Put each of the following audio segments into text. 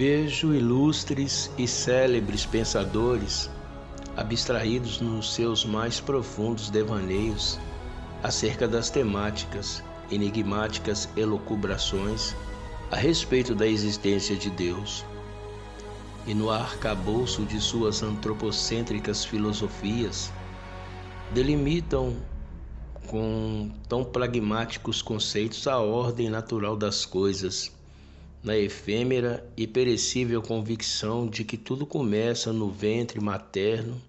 Vejo ilustres e célebres pensadores abstraídos nos seus mais profundos devaneios acerca das temáticas, enigmáticas elucubrações a respeito da existência de Deus. E no arcabouço de suas antropocêntricas filosofias, delimitam com tão pragmáticos conceitos a ordem natural das coisas na efêmera e perecível convicção de que tudo começa no ventre materno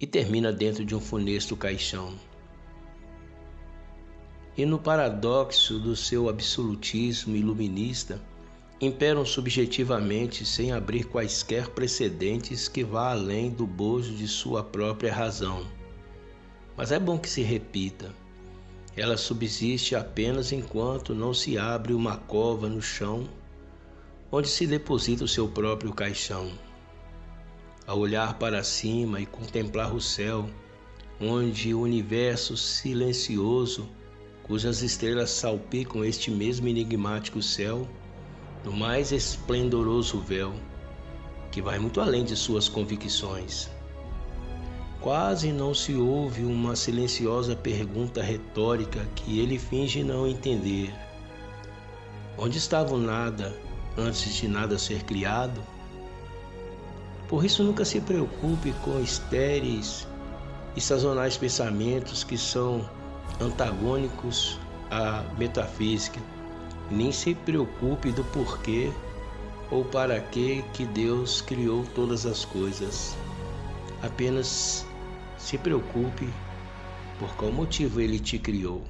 e termina dentro de um funesto caixão. E no paradoxo do seu absolutismo iluminista, imperam subjetivamente sem abrir quaisquer precedentes que vá além do bojo de sua própria razão. Mas é bom que se repita. Ela subsiste apenas enquanto não se abre uma cova no chão onde se deposita o seu próprio caixão. Ao olhar para cima e contemplar o céu, onde o universo silencioso, cujas estrelas salpicam este mesmo enigmático céu, no mais esplendoroso véu, que vai muito além de suas convicções. Quase não se ouve uma silenciosa pergunta retórica que ele finge não entender. Onde estava o nada antes de nada ser criado. Por isso, nunca se preocupe com estéreis e sazonais pensamentos que são antagônicos à metafísica. Nem se preocupe do porquê ou para que que Deus criou todas as coisas. Apenas se preocupe por qual motivo ele te criou.